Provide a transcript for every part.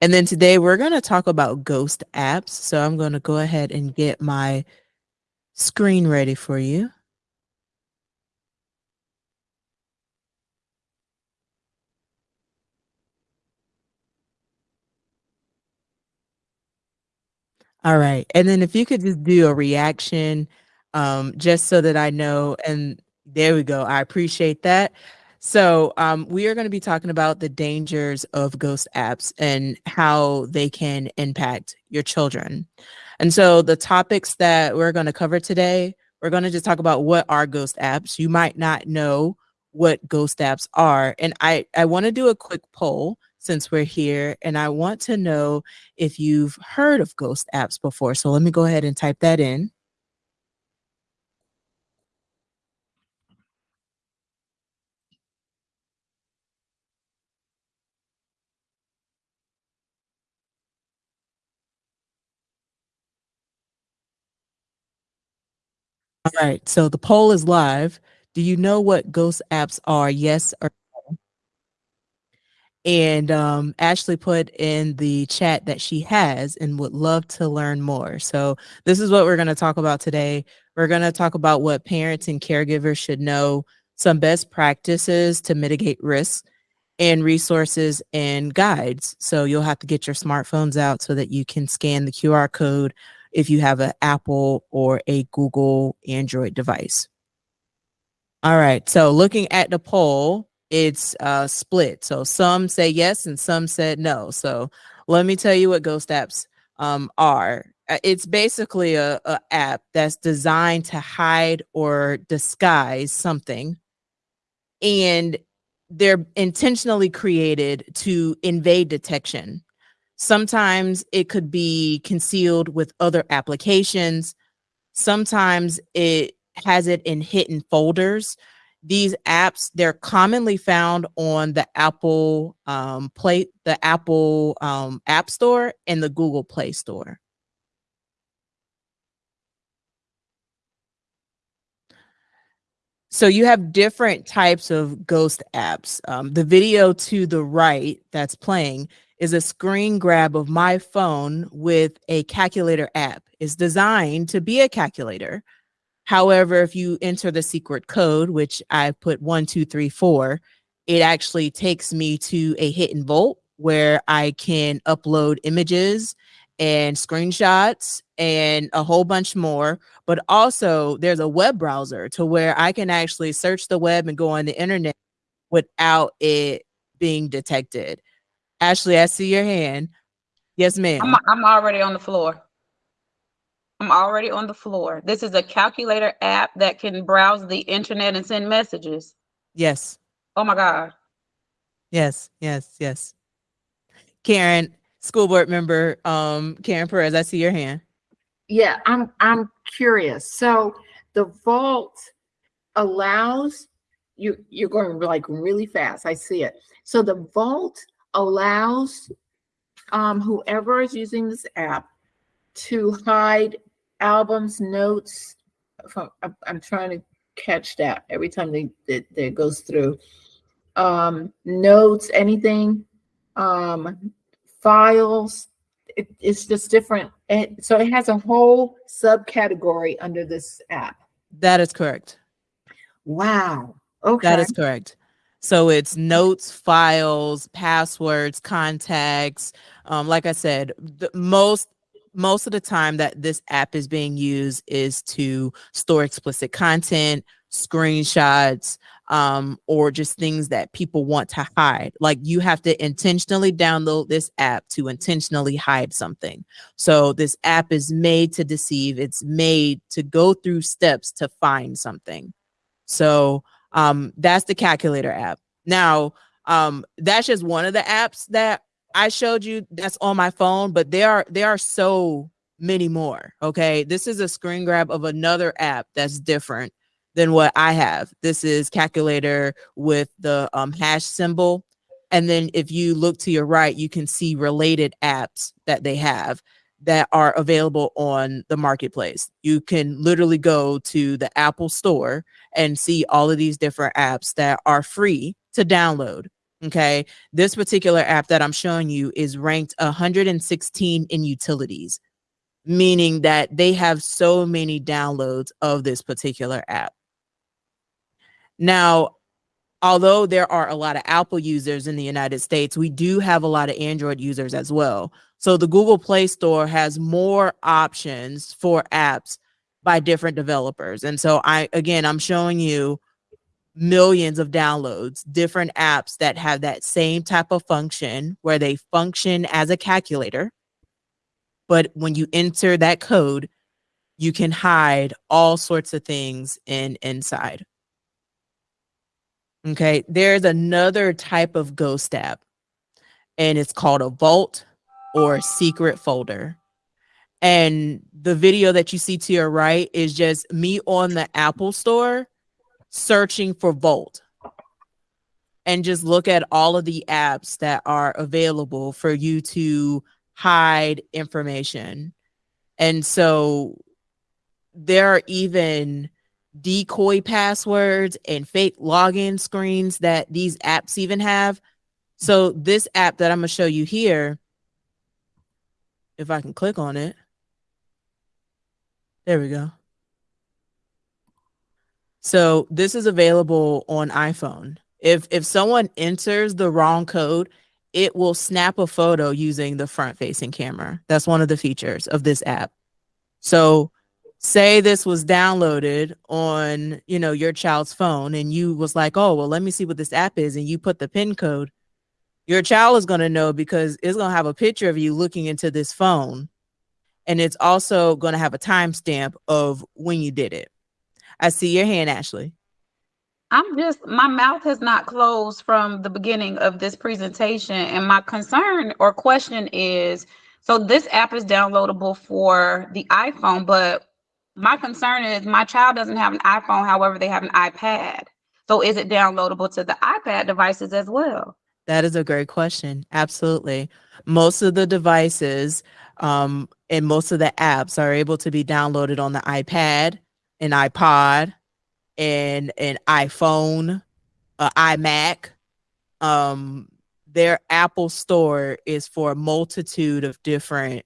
And then today we're going to talk about ghost apps. So I'm going to go ahead and get my screen ready for you. All right. And then if you could just do a reaction, um, just so that I know, and there we go. I appreciate that. So um, we are going to be talking about the dangers of ghost apps and how they can impact your children. And so the topics that we're going to cover today, we're going to just talk about what are ghost apps. You might not know what ghost apps are. And I, I want to do a quick poll since we're here. And I want to know if you've heard of ghost apps before. So let me go ahead and type that in. All right, so the poll is live. Do you know what ghost apps are? Yes or no? And um, Ashley put in the chat that she has and would love to learn more. So this is what we're going to talk about today. We're going to talk about what parents and caregivers should know, some best practices to mitigate risks, and resources and guides. So you'll have to get your smartphones out so that you can scan the QR code if you have an Apple or a Google Android device. All right, so looking at the poll, it's uh, split. So some say yes and some said no. So let me tell you what Ghost Apps um, are. Uh, it's basically a, a app that's designed to hide or disguise something. And they're intentionally created to invade detection. Sometimes it could be concealed with other applications. Sometimes it has it in hidden folders. These apps, they're commonly found on the Apple um, Play, the Apple um, App Store and the Google Play Store. So you have different types of ghost apps. Um, the video to the right that's playing is a screen grab of my phone with a calculator app. It's designed to be a calculator. However, if you enter the secret code, which I put one, two, three, four, it actually takes me to a hidden vault where I can upload images and screenshots and a whole bunch more. But also, there's a web browser to where I can actually search the web and go on the internet without it being detected. Ashley, I see your hand. Yes, ma'am. I'm, I'm already on the floor. I'm already on the floor. This is a calculator app that can browse the internet and send messages. Yes. Oh my God. Yes, yes, yes. Karen, school board member, um, Karen Perez, I see your hand. Yeah, I'm I'm curious. So the vault allows you you're going like really fast. I see it. So the vault allows um, whoever is using this app to hide albums, notes. From, I'm, trying to catch that every time they that, that goes through. Um, notes, anything, um, files. It, it's just different. And so it has a whole subcategory under this app. That is correct. Wow. Okay. That is correct. So it's notes, files, passwords, contacts. Um, like I said, the most most of the time that this app is being used is to store explicit content, screenshots, um, or just things that people want to hide. Like you have to intentionally download this app to intentionally hide something. So this app is made to deceive. It's made to go through steps to find something. So um, that's the calculator app. Now, um, that's just one of the apps that I showed you that's on my phone, but there are there are so many more. Okay. This is a screen grab of another app that's different than what I have. This is calculator with the um, hash symbol. And then if you look to your right, you can see related apps that they have that are available on the marketplace. You can literally go to the Apple store and see all of these different apps that are free to download. Okay. This particular app that I'm showing you is ranked 116 in utilities, meaning that they have so many downloads of this particular app. Now, although there are a lot of Apple users in the United States, we do have a lot of Android users as well. So the Google Play Store has more options for apps by different developers. And so I again, I'm showing you millions of downloads, different apps that have that same type of function where they function as a calculator. But when you enter that code, you can hide all sorts of things in inside. Okay, there's another type of ghost app, and it's called a vault or secret folder. And the video that you see to your right is just me on the Apple Store searching for Vault and just look at all of the apps that are available for you to hide information. And so there are even decoy passwords and fake login screens that these apps even have. So this app that I'm going to show you here, if I can click on it. There we go. So this is available on iPhone. If if someone enters the wrong code, it will snap a photo using the front facing camera. That's one of the features of this app. So say this was downloaded on, you know, your child's phone and you was like, "Oh, well, let me see what this app is." And you put the pin code, your child is going to know because it's going to have a picture of you looking into this phone and it's also going to have a timestamp of when you did it. I see your hand, Ashley. I'm just, my mouth has not closed from the beginning of this presentation. And my concern or question is so this app is downloadable for the iPhone, but my concern is my child doesn't have an iPhone. However, they have an iPad. So is it downloadable to the iPad devices as well? That is a great question. Absolutely. Most of the devices um, and most of the apps are able to be downloaded on the iPad an iPod, and an iPhone, an iMac. Um, their Apple Store is for a multitude of different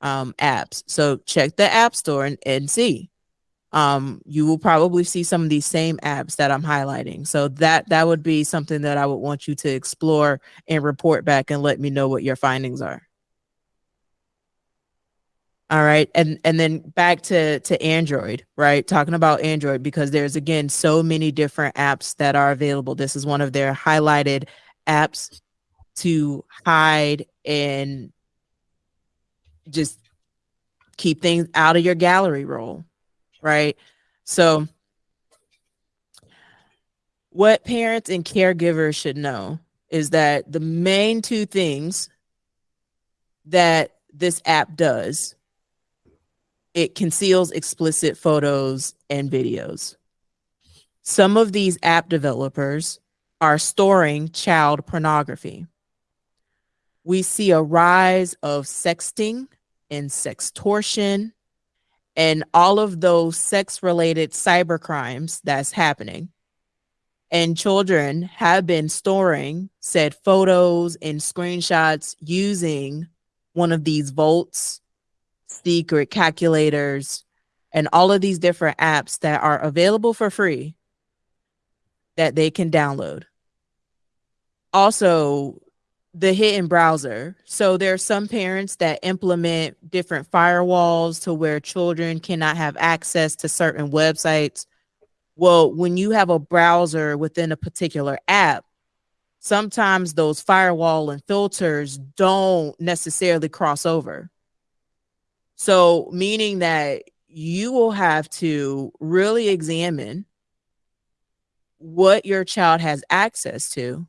um, apps. So check the App Store and, and see. Um, you will probably see some of these same apps that I'm highlighting. So that that would be something that I would want you to explore and report back and let me know what your findings are. All right. And and then back to to Android, right? Talking about Android because there's again so many different apps that are available. This is one of their highlighted apps to hide and just keep things out of your gallery roll, right? So what parents and caregivers should know is that the main two things that this app does it conceals explicit photos and videos. Some of these app developers are storing child pornography. We see a rise of sexting and sextortion and all of those sex related cyber crimes that's happening. And children have been storing said photos and screenshots using one of these vaults secret calculators, and all of these different apps that are available for free that they can download. Also, the hidden browser. So there are some parents that implement different firewalls to where children cannot have access to certain websites. Well, when you have a browser within a particular app, sometimes those firewall and filters don't necessarily cross over. So, meaning that you will have to really examine what your child has access to,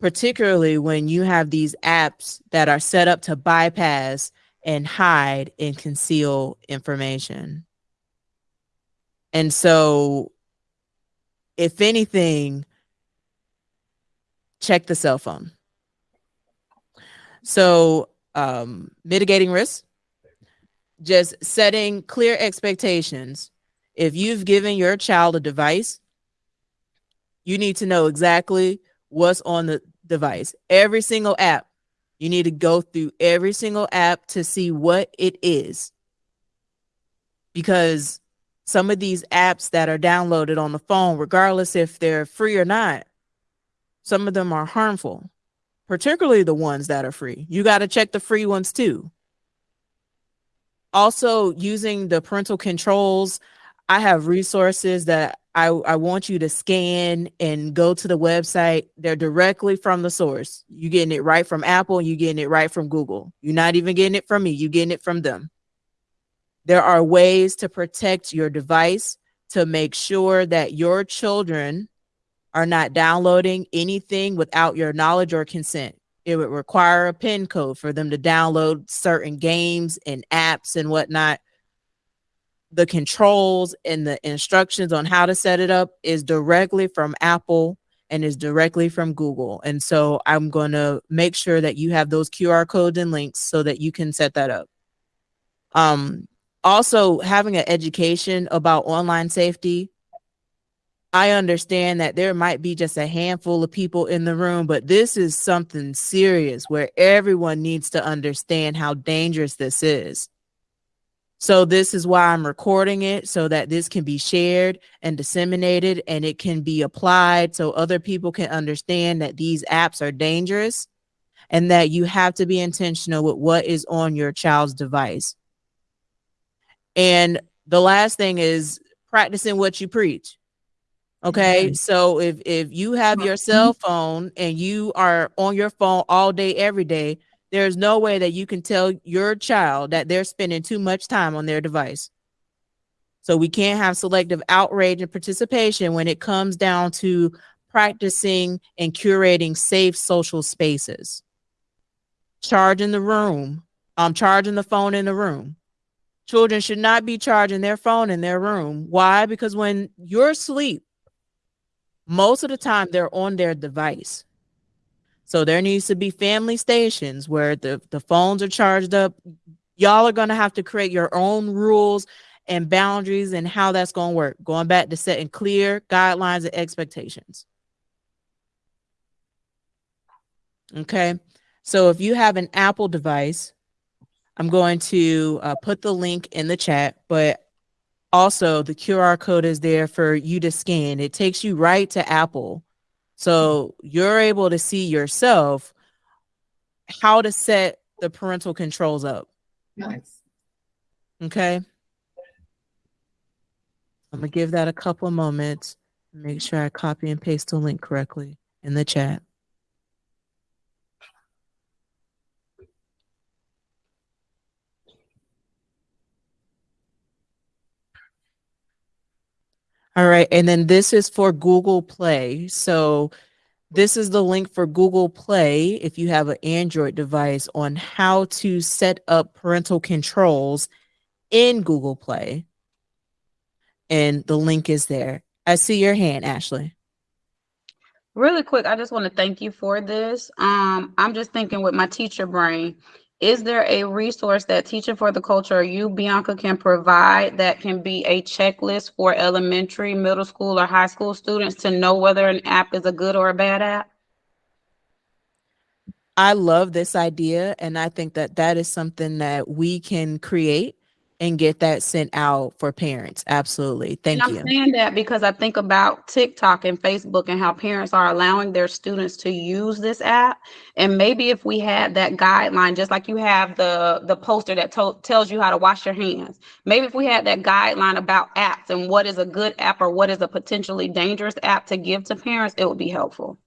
particularly when you have these apps that are set up to bypass and hide and conceal information. And so, if anything, check the cell phone. So, um, mitigating risks just setting clear expectations. If you've given your child a device, you need to know exactly what's on the device. Every single app. You need to go through every single app to see what it is. Because some of these apps that are downloaded on the phone, regardless if they're free or not, some of them are harmful, particularly the ones that are free. You got to check the free ones too. Also, using the parental controls, I have resources that I, I want you to scan and go to the website. They're directly from the source. You're getting it right from Apple, you're getting it right from Google. You're not even getting it from me, you're getting it from them. There are ways to protect your device to make sure that your children are not downloading anything without your knowledge or consent. It would require a PIN code for them to download certain games and apps and whatnot. The controls and the instructions on how to set it up is directly from Apple and is directly from Google. And so I'm going to make sure that you have those QR codes and links so that you can set that up. Um, also, having an education about online safety I understand that there might be just a handful of people in the room, but this is something serious where everyone needs to understand how dangerous this is. So, this is why I'm recording it so that this can be shared and disseminated and it can be applied so other people can understand that these apps are dangerous and that you have to be intentional with what is on your child's device. And the last thing is practicing what you preach Okay. Mm-hmm. So if if you have your cell phone and you are on your phone all day every day, there's no way that you can tell your child that they're spending too much time on their device. So we can't have selective outrage and participation when it comes down to practicing and curating safe social spaces. Charging the room, um, charging the phone in the room. Children should not be charging their phone in their room. Why? Because when you're asleep, most of the time they're on their device. So there needs to be family stations where the, the phones are charged up. Y'all are going to have to create your own rules and boundaries and how that's going to work. Going back to setting clear guidelines and expectations. Okay. So if you have an Apple device, I'm going to uh, put the link in the chat, but also the QR code is there for you to scan. It takes you right to Apple. So you're able to see yourself how to set the parental controls up. Nice. Okay. I'm going to give that a couple of moments. Make sure I copy and paste the link correctly in the chat. All right. And then this is for Google Play. So this is the link for Google Play if you have an Android device on how to set up parental controls in Google Play. And the link is there. I see your hand, Ashley. Really quick, I just want to thank you for this. Um, I'm just thinking with my teacher brain, is there a resource that Teaching for the Culture you, Bianca, can provide that can be a checklist for elementary, middle school, or high school students to know whether an app is a good or a bad app? I love this idea, and I think that that is something that we can create and get that sent out for parents. Absolutely. Thank and you. I'm saying that because I think about TikTok and Facebook and how parents are allowing their students to use this app. And maybe if we had that guideline, just like you have the, the poster that tells you how to wash your hands, maybe if we had that guideline about apps and what is a good app or what is a potentially dangerous app to give to parents, it would be helpful.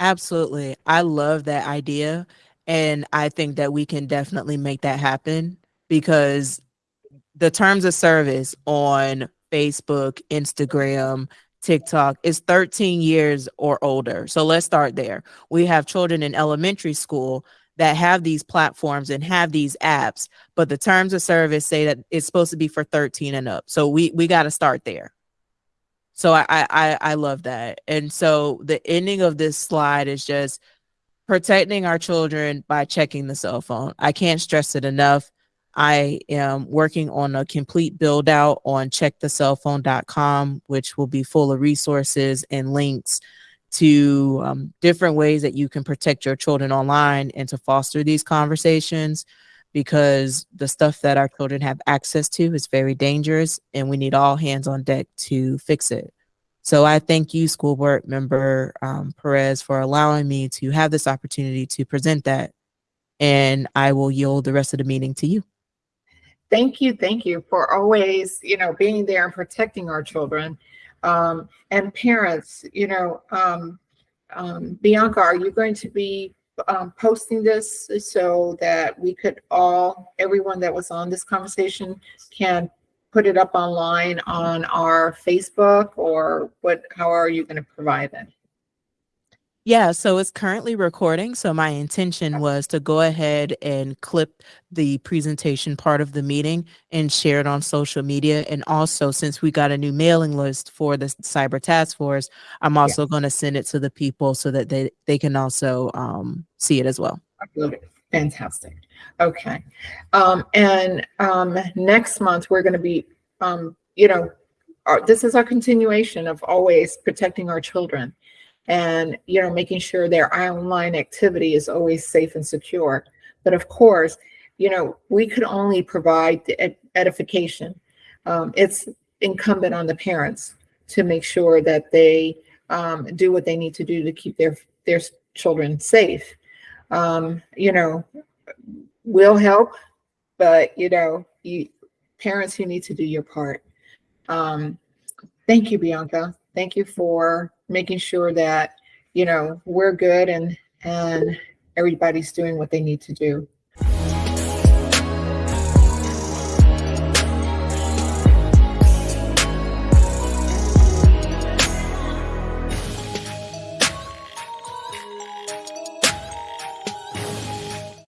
Absolutely. I love that idea. And I think that we can definitely make that happen because the terms of service on Facebook, Instagram, TikTok is 13 years or older. So let's start there. We have children in elementary school that have these platforms and have these apps, but the terms of service say that it's supposed to be for 13 and up. So we we got to start there. So I, I I love that. And so the ending of this slide is just protecting our children by checking the cell phone. I can't stress it enough. I am working on a complete build out on checkthecellphone.com, which will be full of resources and links to um, different ways that you can protect your children online and to foster these conversations because the stuff that our children have access to is very dangerous and we need all hands on deck to fix it. So I thank you, school board member um, Perez, for allowing me to have this opportunity to present that. And I will yield the rest of the meeting to you. Thank you, thank you for always, you know, being there and protecting our children. Um, and parents, you know, um, um, Bianca, are you going to be um, posting this so that we could all, everyone that was on this conversation can put it up online on our Facebook or what, how are you going to provide it? Yeah, so it's currently recording. So my intention was to go ahead and clip the presentation part of the meeting and share it on social media. And also, since we got a new mailing list for the cyber task force, I'm also going to send it to the people so that they, they can also um, see it as well. It. Fantastic. Okay. Um, and um, next month, we're going to be, um, you know, our, this is our continuation of always protecting our children and you know making sure their online activity is always safe and secure but of course you know we could only provide the ed- edification um, it's incumbent on the parents to make sure that they um, do what they need to do to keep their their children safe um, you know will help but you know you parents you need to do your part. Um, thank you bianca. Thank you for making sure that you know we're good and and everybody's doing what they need to do